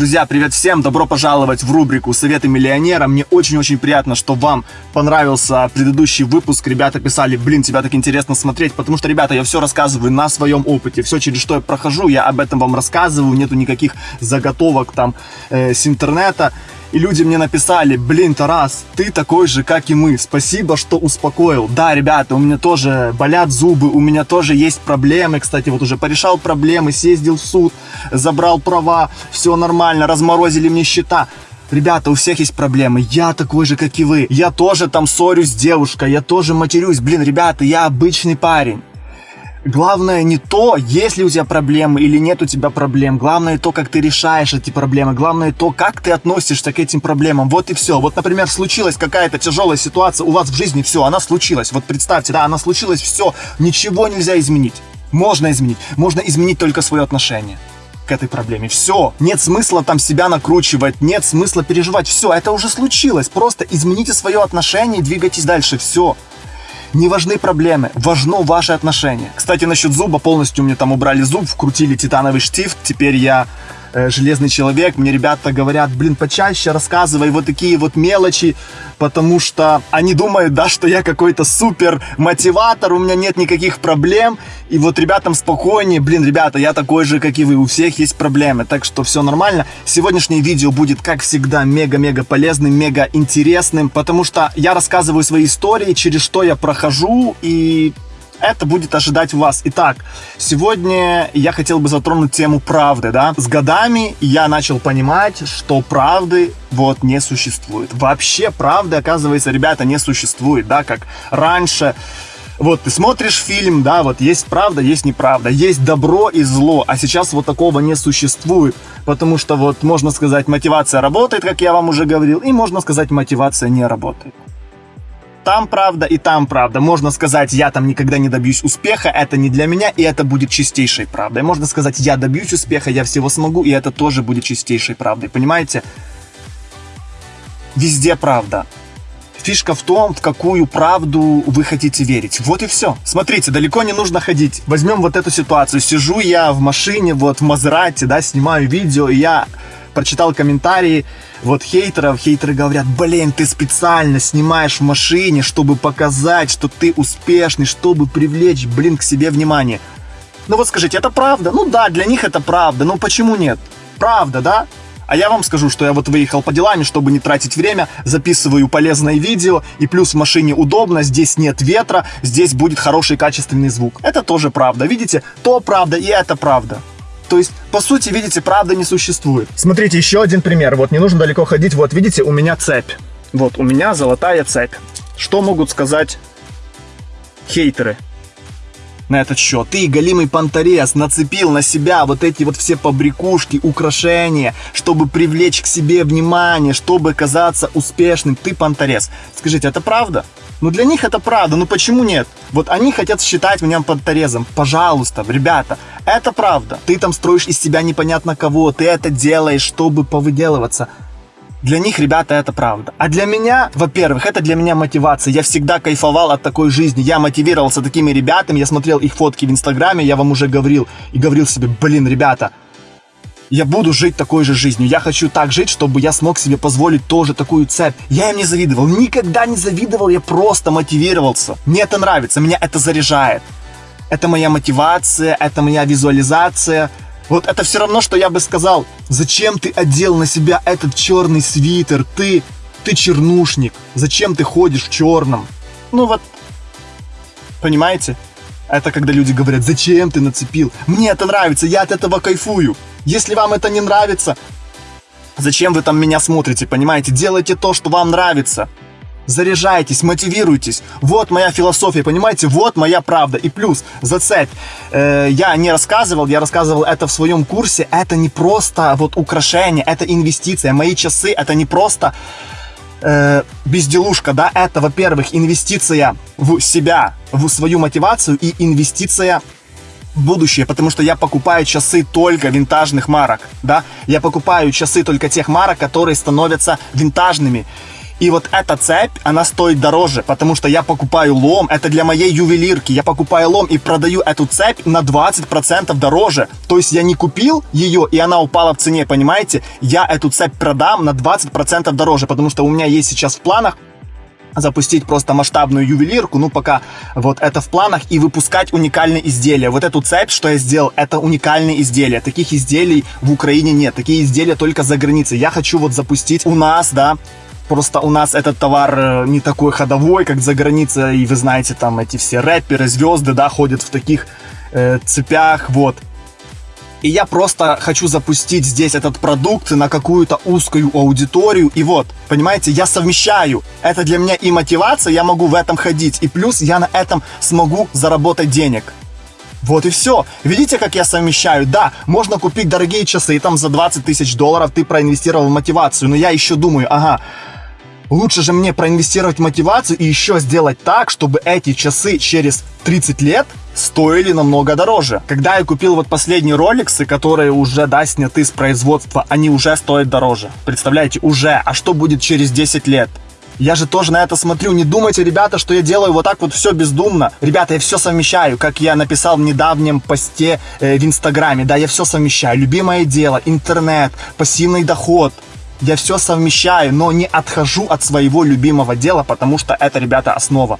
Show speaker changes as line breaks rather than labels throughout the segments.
Друзья, привет всем! Добро пожаловать в рубрику «Советы миллионера». Мне очень-очень приятно, что вам понравился предыдущий выпуск. Ребята писали, блин, тебя так интересно смотреть, потому что, ребята, я все рассказываю на своем опыте. Все, через что я прохожу, я об этом вам рассказываю. Нету никаких заготовок там э, с интернета. И люди мне написали, блин, Тарас, ты такой же, как и мы. Спасибо, что успокоил. Да, ребята, у меня тоже болят зубы, у меня тоже есть проблемы. Кстати, вот уже порешал проблемы, съездил в суд, забрал права, все нормально, разморозили мне счета. Ребята, у всех есть проблемы. Я такой же, как и вы. Я тоже там ссорюсь с девушкой, я тоже матерюсь. Блин, ребята, я обычный парень. Главное не то, есть ли у тебя проблемы или нет у тебя проблем. Главное то, как ты решаешь эти проблемы. Главное то, как ты относишься к этим проблемам. Вот и все. Вот, например, случилась какая-то тяжелая ситуация у вас в жизни, все, она случилась. Вот представьте, да, она случилась, все, ничего нельзя изменить. Можно изменить. Можно изменить только свое отношение к этой проблеме. Все. Нет смысла там себя накручивать, нет смысла переживать. Все, это уже случилось. Просто измените свое отношение и двигайтесь дальше. Все. Не важны проблемы, важно ваше отношение. Кстати, насчет зуба, полностью мне там убрали зуб, вкрутили титановый штифт, теперь я железный человек. Мне ребята говорят, блин, почаще рассказывай вот такие вот мелочи, потому что они думают, да, что я какой-то супер мотиватор, у меня нет никаких проблем. И вот ребятам спокойнее, блин, ребята, я такой же, как и вы, у всех есть проблемы, так что все нормально. Сегодняшнее видео будет, как всегда, мега-мега полезным, мега интересным, потому что я рассказываю свои истории, через что я прохожу, и это будет ожидать вас. Итак, сегодня я хотел бы затронуть тему правды, да. С годами я начал понимать, что правды вот не существует. Вообще правды, оказывается, ребята, не существует, да, как раньше вот ты смотришь фильм, да, вот есть правда, есть неправда, есть добро и зло, а сейчас вот такого не существует, потому что вот можно сказать мотивация работает, как я вам уже говорил, и можно сказать мотивация не работает там правда и там правда. Можно сказать, я там никогда не добьюсь успеха, это не для меня, и это будет чистейшей правдой. Можно сказать, я добьюсь успеха, я всего смогу, и это тоже будет чистейшей правдой. Понимаете? Везде правда. Фишка в том, в какую правду вы хотите верить. Вот и все. Смотрите, далеко не нужно ходить. Возьмем вот эту ситуацию. Сижу я в машине, вот в Мазерате, да, снимаю видео, и я прочитал комментарии вот хейтеров. Хейтеры говорят, блин, ты специально снимаешь в машине, чтобы показать, что ты успешный, чтобы привлечь, блин, к себе внимание. Ну вот скажите, это правда? Ну да, для них это правда, ну почему нет? Правда, да? А я вам скажу, что я вот выехал по делам, чтобы не тратить время, записываю полезное видео, и плюс в машине удобно, здесь нет ветра, здесь будет хороший качественный звук. Это тоже правда, видите? То правда и это правда. То есть, по сути, видите, правда не существует. Смотрите, еще один пример. Вот, не нужно далеко ходить. Вот, видите, у меня цепь. Вот, у меня золотая цепь. Что могут сказать хейтеры? на этот счет. Ты, голимый понторез, нацепил на себя вот эти вот все побрякушки, украшения, чтобы привлечь к себе внимание, чтобы казаться успешным. Ты понторез. Скажите, это правда? Ну для них это правда, ну почему нет? Вот они хотят считать меня подторезом. Пожалуйста, ребята, это правда. Ты там строишь из себя непонятно кого, ты это делаешь, чтобы повыделываться. Для них, ребята, это правда. А для меня, во-первых, это для меня мотивация. Я всегда кайфовал от такой жизни. Я мотивировался такими ребятами, я смотрел их фотки в Инстаграме, я вам уже говорил. И говорил себе, блин, ребята, я буду жить такой же жизнью. Я хочу так жить, чтобы я смог себе позволить тоже такую цепь. Я им не завидовал, никогда не завидовал, я просто мотивировался. Мне это нравится, меня это заряжает. Это моя мотивация, это моя визуализация. Вот это все равно, что я бы сказал, зачем ты одел на себя этот черный свитер, ты, ты чернушник, зачем ты ходишь в черном? Ну вот, понимаете? Это когда люди говорят, зачем ты нацепил? Мне это нравится, я от этого кайфую. Если вам это не нравится, зачем вы там меня смотрите, понимаете? Делайте то, что вам нравится. Заряжайтесь, мотивируйтесь. Вот моя философия, понимаете? Вот моя правда. И плюс, зацепь. Э, я не рассказывал, я рассказывал это в своем курсе. Это не просто вот украшение, это инвестиция. Мои часы это не просто э, безделушка, да? Это, во-первых, инвестиция в себя, в свою мотивацию и инвестиция будущее, потому что я покупаю часы только винтажных марок, да, я покупаю часы только тех марок, которые становятся винтажными. И вот эта цепь, она стоит дороже, потому что я покупаю лом, это для моей ювелирки, я покупаю лом и продаю эту цепь на 20% дороже. То есть я не купил ее, и она упала в цене, понимаете? Я эту цепь продам на 20% дороже, потому что у меня есть сейчас в планах запустить просто масштабную ювелирку, ну пока вот это в планах, и выпускать уникальные изделия. Вот эту цепь, что я сделал, это уникальные изделия. Таких изделий в Украине нет, такие изделия только за границей. Я хочу вот запустить у нас, да, Просто у нас этот товар э, не такой ходовой, как за границей, и вы знаете, там эти все рэперы, звезды, да, ходят в таких э, цепях, вот. И я просто хочу запустить здесь этот продукт на какую-то узкую аудиторию. И вот, понимаете, я совмещаю. Это для меня и мотивация, я могу в этом ходить. И плюс я на этом смогу заработать денег. Вот и все. Видите, как я совмещаю? Да, можно купить дорогие часы, и там за 20 тысяч долларов ты проинвестировал в мотивацию. Но я еще думаю, ага, Лучше же мне проинвестировать в мотивацию и еще сделать так, чтобы эти часы через 30 лет стоили намного дороже. Когда я купил вот последние роликсы, которые уже, да, сняты с производства, они уже стоят дороже. Представляете, уже. А что будет через 10 лет? Я же тоже на это смотрю. Не думайте, ребята, что я делаю вот так вот все бездумно. Ребята, я все совмещаю, как я написал в недавнем посте э, в Инстаграме. Да, я все совмещаю. Любимое дело, интернет, пассивный доход – я все совмещаю, но не отхожу от своего любимого дела, потому что это, ребята, основа.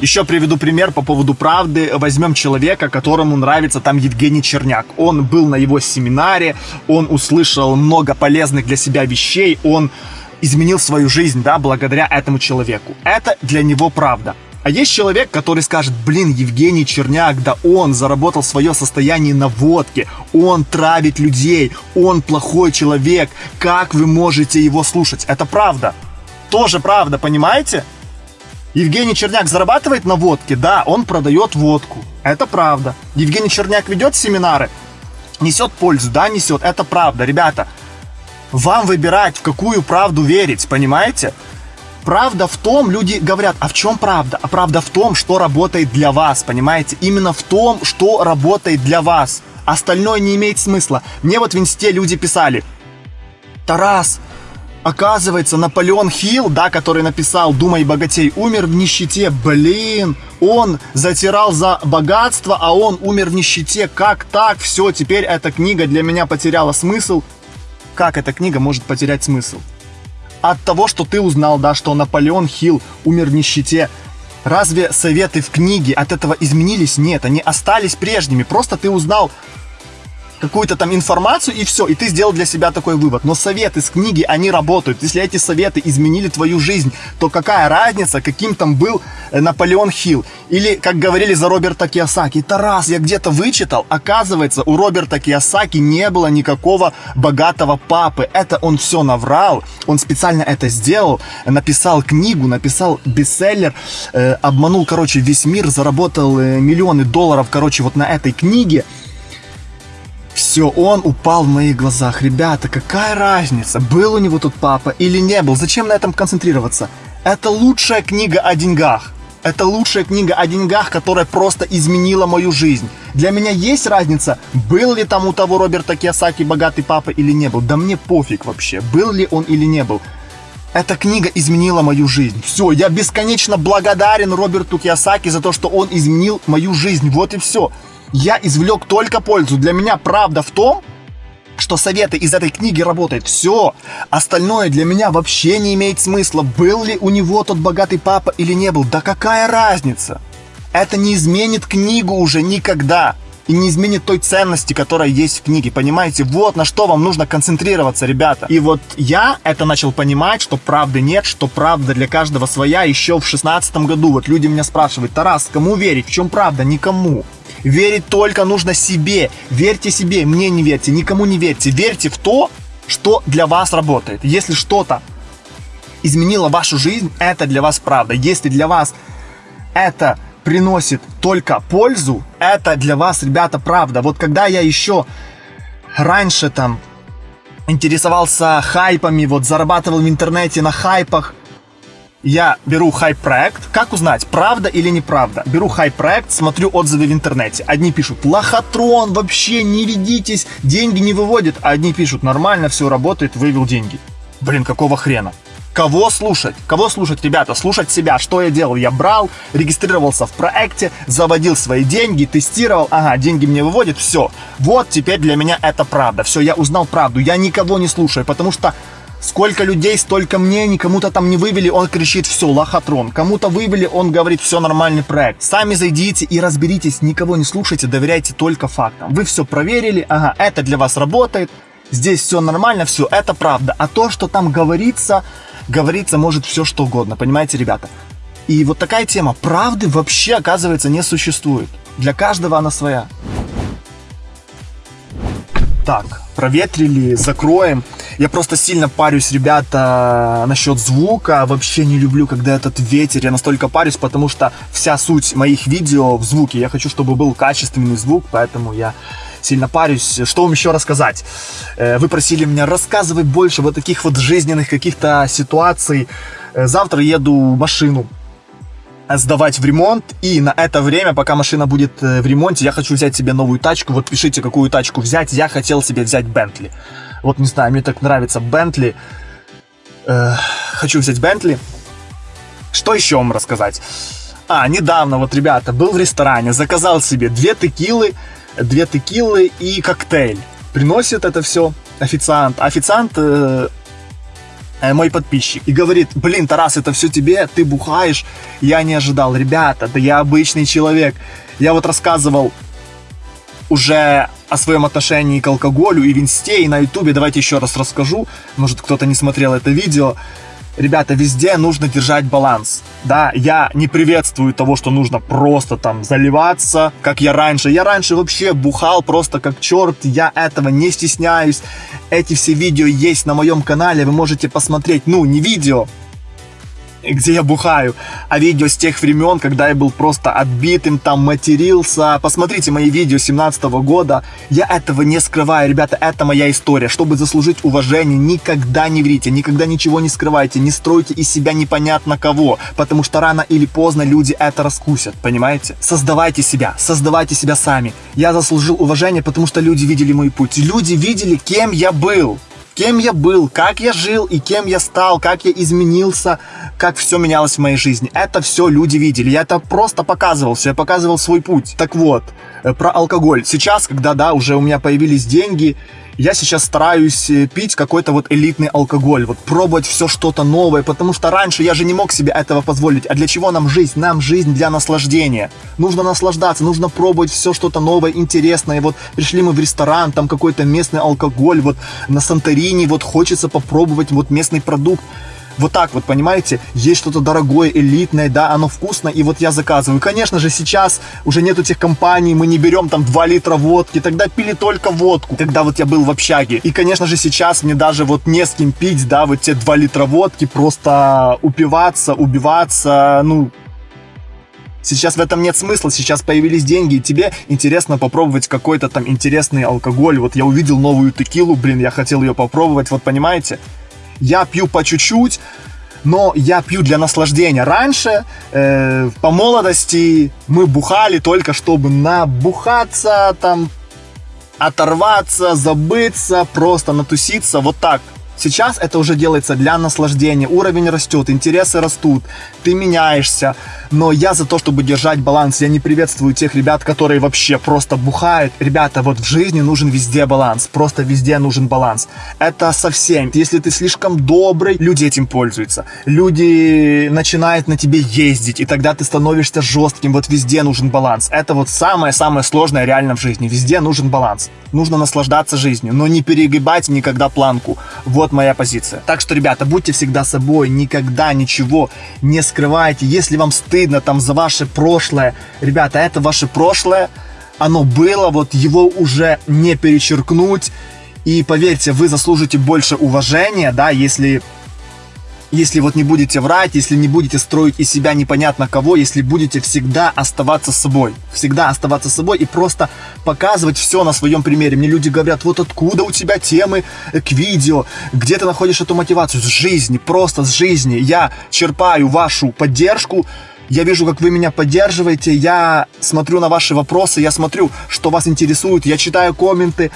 Еще приведу пример по поводу правды. Возьмем человека, которому нравится там Евгений Черняк. Он был на его семинаре, он услышал много полезных для себя вещей, он изменил свою жизнь, да, благодаря этому человеку. Это для него правда. А есть человек, который скажет, блин, Евгений Черняк, да он заработал свое состояние на водке, он травит людей, он плохой человек, как вы можете его слушать? Это правда. Тоже правда, понимаете? Евгений Черняк зарабатывает на водке? Да, он продает водку. Это правда. Евгений Черняк ведет семинары? Несет пользу? Да, несет. Это правда. Ребята, вам выбирать, в какую правду верить, понимаете? Правда в том, люди говорят, а в чем правда? А правда в том, что работает для вас, понимаете? Именно в том, что работает для вас. Остальное не имеет смысла. Мне вот в инсте люди писали, Тарас, оказывается, Наполеон Хилл, да, который написал «Думай, богатей», умер в нищете. Блин, он затирал за богатство, а он умер в нищете. Как так? Все, теперь эта книга для меня потеряла смысл. Как эта книга может потерять смысл? от того, что ты узнал, да, что Наполеон Хилл умер в нищете, разве советы в книге от этого изменились? Нет, они остались прежними. Просто ты узнал какую-то там информацию и все, и ты сделал для себя такой вывод. Но советы с книги, они работают. Если эти советы изменили твою жизнь, то какая разница, каким там был э, Наполеон Хилл? Или, как говорили за Роберта Киосаки, Тарас, я где-то вычитал, оказывается, у Роберта Киосаки не было никакого богатого папы. Это он все наврал, он специально это сделал, написал книгу, написал бестселлер, э, обманул, короче, весь мир, заработал э, миллионы долларов, короче, вот на этой книге. Все, он упал в моих глазах. Ребята, какая разница, был у него тут папа или не был? Зачем на этом концентрироваться? Это лучшая книга о деньгах. Это лучшая книга о деньгах, которая просто изменила мою жизнь. Для меня есть разница, был ли там у того Роберта Киосаки богатый папа или не был. Да мне пофиг вообще, был ли он или не был. Эта книга изменила мою жизнь. Все, я бесконечно благодарен Роберту Киосаки за то, что он изменил мою жизнь. Вот и все я извлек только пользу. Для меня правда в том, что советы из этой книги работают. Все. Остальное для меня вообще не имеет смысла. Был ли у него тот богатый папа или не был. Да какая разница? Это не изменит книгу уже никогда. И не изменит той ценности, которая есть в книге. Понимаете? Вот на что вам нужно концентрироваться, ребята. И вот я это начал понимать, что правды нет, что правда для каждого своя еще в шестнадцатом году. Вот люди меня спрашивают, Тарас, кому верить? В чем правда? Никому. Верить только нужно себе. Верьте себе, мне не верьте, никому не верьте. Верьте в то, что для вас работает. Если что-то изменило вашу жизнь, это для вас правда. Если для вас это приносит только пользу, это для вас, ребята, правда. Вот когда я еще раньше там интересовался хайпами, вот зарабатывал в интернете на хайпах, я беру хайп-проект. Как узнать, правда или неправда? Беру хайп-проект, смотрю отзывы в интернете. Одни пишут, лохотрон, вообще не ведитесь, деньги не выводит. А одни пишут, нормально, все работает, вывел деньги. Блин, какого хрена? Кого слушать? Кого слушать, ребята? Слушать себя. Что я делал? Я брал, регистрировался в проекте, заводил свои деньги, тестировал. Ага, деньги мне выводят, все. Вот теперь для меня это правда. Все, я узнал правду. Я никого не слушаю, потому что Сколько людей, столько мнений, кому-то там не вывели, он кричит, все, лохотрон. Кому-то вывели, он говорит, все, нормальный проект. Сами зайдите и разберитесь, никого не слушайте, доверяйте только фактам. Вы все проверили, ага, это для вас работает, здесь все нормально, все, это правда. А то, что там говорится, говорится может все что угодно, понимаете, ребята? И вот такая тема правды вообще, оказывается, не существует. Для каждого она своя. Так, проветрили, закроем. Я просто сильно парюсь, ребята, насчет звука. Вообще не люблю, когда этот ветер. Я настолько парюсь, потому что вся суть моих видео в звуке. Я хочу, чтобы был качественный звук, поэтому я сильно парюсь. Что вам еще рассказать? Э, вы просили меня рассказывать больше вот таких вот жизненных каких-то ситуаций. Э, завтра еду машину сдавать в ремонт, и на это время, пока машина будет э, в ремонте, я хочу взять себе новую тачку. Вот пишите, какую тачку взять. Я хотел себе взять Бентли. Вот не знаю, мне так нравится Бентли. хочу взять Бентли. Что еще вам рассказать? А, недавно вот, ребята, был в ресторане, заказал себе две текилы, две текилы и коктейль. Приносит это все официант. Официант э, э, мой подписчик и говорит, блин, Тарас, это все тебе, ты бухаешь. Я не ожидал, ребята, да я обычный человек. Я вот рассказывал уже о своем отношении к алкоголю и в инсте, и на ютубе. Давайте еще раз расскажу. Может, кто-то не смотрел это видео ребята, везде нужно держать баланс. Да, я не приветствую того, что нужно просто там заливаться, как я раньше. Я раньше вообще бухал просто как черт, я этого не стесняюсь. Эти все видео есть на моем канале, вы можете посмотреть, ну, не видео, где я бухаю, а видео с тех времен, когда я был просто отбитым, там матерился. Посмотрите мои видео 17 -го года. Я этого не скрываю, ребята, это моя история. Чтобы заслужить уважение, никогда не врите, никогда ничего не скрывайте, не стройте из себя непонятно кого, потому что рано или поздно люди это раскусят, понимаете? Создавайте себя, создавайте себя сами. Я заслужил уважение, потому что люди видели мой путь. Люди видели, кем я был кем я был, как я жил и кем я стал, как я изменился, как все менялось в моей жизни. Это все люди видели. Я это просто показывал, все, я показывал свой путь. Так вот, э, про алкоголь. Сейчас, когда, да, уже у меня появились деньги, я сейчас стараюсь э, пить какой-то вот элитный алкоголь, вот пробовать все что-то новое, потому что раньше я же не мог себе этого позволить. А для чего нам жизнь? Нам жизнь для наслаждения. Нужно наслаждаться, нужно пробовать все что-то новое, интересное. Вот пришли мы в ресторан, там какой-то местный алкоголь, вот на Санторини, вот хочется попробовать вот местный продукт вот так вот, понимаете, есть что-то дорогое, элитное, да, оно вкусно, и вот я заказываю. Конечно же, сейчас уже нет этих компаний, мы не берем там 2 литра водки, тогда пили только водку, когда вот я был в общаге. И, конечно же, сейчас мне даже вот не с кем пить, да, вот те 2 литра водки, просто упиваться, убиваться, ну, Сейчас в этом нет смысла, сейчас появились деньги, и тебе интересно попробовать какой-то там интересный алкоголь. Вот я увидел новую текилу, блин, я хотел ее попробовать, вот понимаете? Я пью по чуть-чуть, но я пью для наслаждения. Раньше, э, по молодости, мы бухали только чтобы набухаться, там, оторваться, забыться, просто натуситься, вот так. Сейчас это уже делается для наслаждения, уровень растет, интересы растут, ты меняешься. Но я за то, чтобы держать баланс. Я не приветствую тех ребят, которые вообще просто бухают. Ребята, вот в жизни нужен везде баланс. Просто везде нужен баланс. Это совсем. Если ты слишком добрый, люди этим пользуются. Люди начинают на тебе ездить, и тогда ты становишься жестким. Вот везде нужен баланс. Это вот самое-самое сложное реально в жизни. Везде нужен баланс. Нужно наслаждаться жизнью, но не перегибать никогда планку. Вот вот моя позиция. Так что, ребята, будьте всегда собой, никогда ничего не скрывайте. Если вам стыдно там за ваше прошлое, ребята, это ваше прошлое, оно было, вот его уже не перечеркнуть. И поверьте, вы заслужите больше уважения, да, если если вот не будете врать, если не будете строить из себя непонятно кого, если будете всегда оставаться собой. Всегда оставаться собой и просто показывать все на своем примере. Мне люди говорят, вот откуда у тебя темы к видео, где ты находишь эту мотивацию? С жизни, просто с жизни. Я черпаю вашу поддержку, я вижу, как вы меня поддерживаете, я смотрю на ваши вопросы, я смотрю, что вас интересует, я читаю комменты,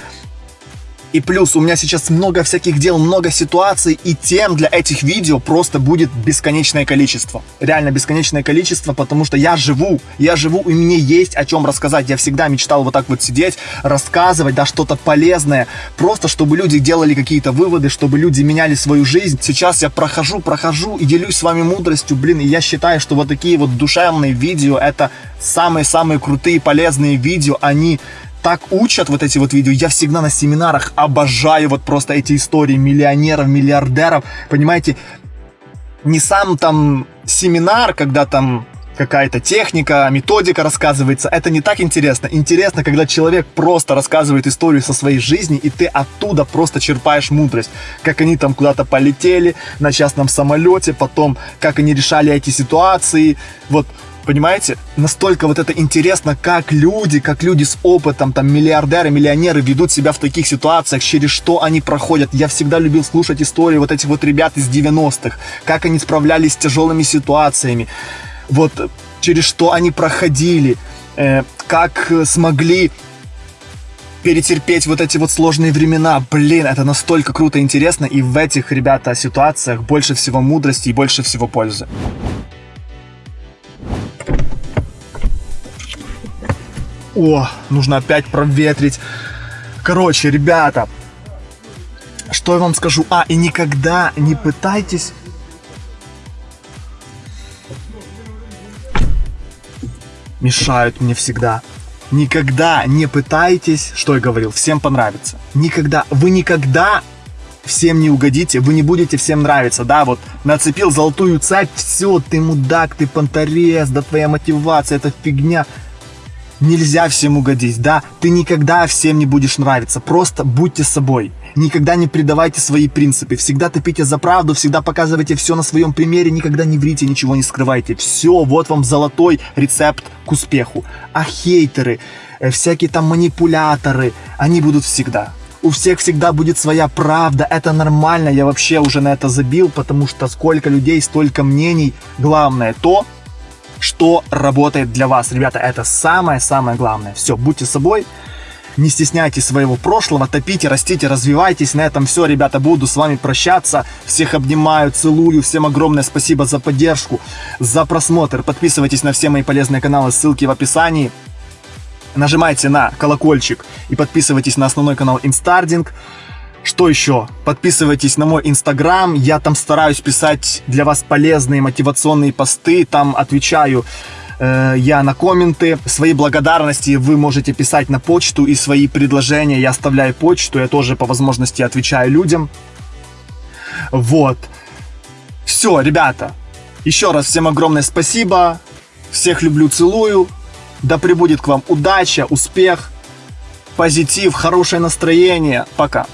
И плюс у меня сейчас много всяких дел, много ситуаций, и тем для этих видео просто будет бесконечное количество. Реально бесконечное количество, потому что я живу, я живу, и мне есть о чем рассказать. Я всегда мечтал вот так вот сидеть, рассказывать, да, что-то полезное, просто чтобы люди делали какие-то выводы, чтобы люди меняли свою жизнь. Сейчас я прохожу, прохожу и делюсь с вами мудростью, блин, и я считаю, что вот такие вот душевные видео, это самые-самые крутые, полезные видео, они так учат вот эти вот видео. Я всегда на семинарах обожаю вот просто эти истории миллионеров, миллиардеров. Понимаете, не сам там семинар, когда там какая-то техника, методика рассказывается, это не так интересно. Интересно, когда человек просто рассказывает историю со своей жизни, и ты оттуда просто черпаешь мудрость. Как они там куда-то полетели на частном самолете, потом как они решали эти ситуации. Вот Понимаете? Настолько вот это интересно, как люди, как люди с опытом, там, миллиардеры, миллионеры ведут себя в таких ситуациях, через что они проходят. Я всегда любил слушать истории вот этих вот ребят из 90-х, как они справлялись с тяжелыми ситуациями, вот через что они проходили, э, как смогли перетерпеть вот эти вот сложные времена. Блин, это настолько круто и интересно, и в этих, ребята, ситуациях больше всего мудрости и больше всего пользы. О, нужно опять проветрить. Короче, ребята, что я вам скажу? А, и никогда не пытайтесь... Мешают мне всегда. Никогда не пытайтесь, что я говорил, всем понравится. Никогда, вы никогда всем не угодите, вы не будете всем нравиться, да, вот нацепил золотую цепь, все, ты мудак, ты понторез, да твоя мотивация, это фигня нельзя всем угодить, да, ты никогда всем не будешь нравиться, просто будьте собой. Никогда не предавайте свои принципы, всегда топите за правду, всегда показывайте все на своем примере, никогда не врите, ничего не скрывайте. Все, вот вам золотой рецепт к успеху. А хейтеры, э, всякие там манипуляторы, они будут всегда. У всех всегда будет своя правда, это нормально, я вообще уже на это забил, потому что сколько людей, столько мнений. Главное то, что работает для вас. Ребята, это самое-самое главное. Все, будьте собой, не стесняйтесь своего прошлого, топите, растите, развивайтесь. На этом все, ребята, буду с вами прощаться. Всех обнимаю, целую. Всем огромное спасибо за поддержку, за просмотр. Подписывайтесь на все мои полезные каналы, ссылки в описании. Нажимайте на колокольчик и подписывайтесь на основной канал Инстардинг. Что еще? Подписывайтесь на мой инстаграм, я там стараюсь писать для вас полезные мотивационные посты, там отвечаю э, я на комменты. Свои благодарности вы можете писать на почту и свои предложения я оставляю почту, я тоже по возможности отвечаю людям. Вот. Все, ребята, еще раз всем огромное спасибо, всех люблю, целую, да пребудет к вам удача, успех, позитив, хорошее настроение, пока.